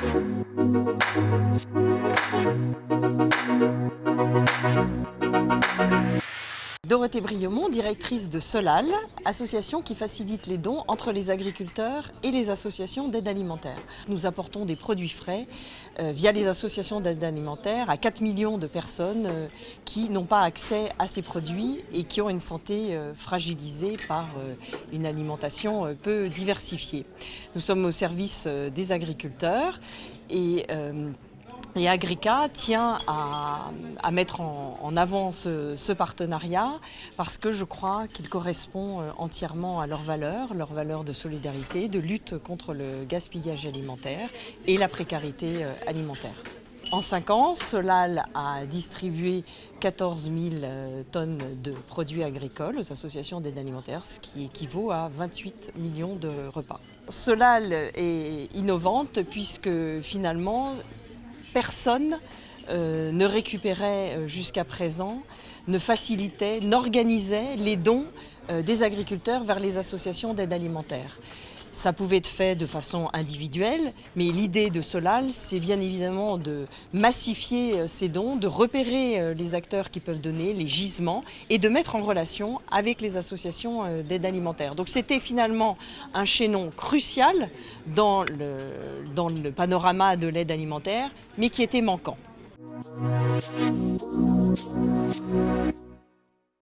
Thank Dorothée Briomont, directrice de Solal, association qui facilite les dons entre les agriculteurs et les associations d'aide alimentaire. Nous apportons des produits frais euh, via les associations d'aide alimentaire à 4 millions de personnes euh, qui n'ont pas accès à ces produits et qui ont une santé euh, fragilisée par une alimentation peu diversifiée. Nous sommes au service des agriculteurs et et Agrica tient à, mettre en, avant ce, partenariat parce que je crois qu'il correspond euh, entièrement à leurs valeurs, leurs valeurs de solidarité, de lutte contre le gaspillage alimentaire et la précarité euh, alimentaire. En cinq ans, Solal a distribué 14 000 euh, tonnes de produits agricoles aux associations d'aide alimentaire, ce qui équivaut à 28 millions de repas. Solal est innovante puisque finalement personne euh, ne récupérait euh, jusqu'à présent, ne facilitait, n'organisait les dons euh, des agriculteurs vers les associations d'aide alimentaire. Ça pouvait être fait de façon individuelle, mais l'idée de Solal, c'est bien évidemment de massifier ces dons, de repérer les acteurs qui peuvent donner, les gisements, et de mettre en relation avec les associations d'aide alimentaire. Donc c'était finalement un chaînon crucial dans le, dans le panorama de l'aide alimentaire, mais qui était manquant.